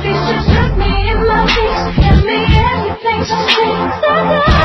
Please just look me in my face, give me everything to see.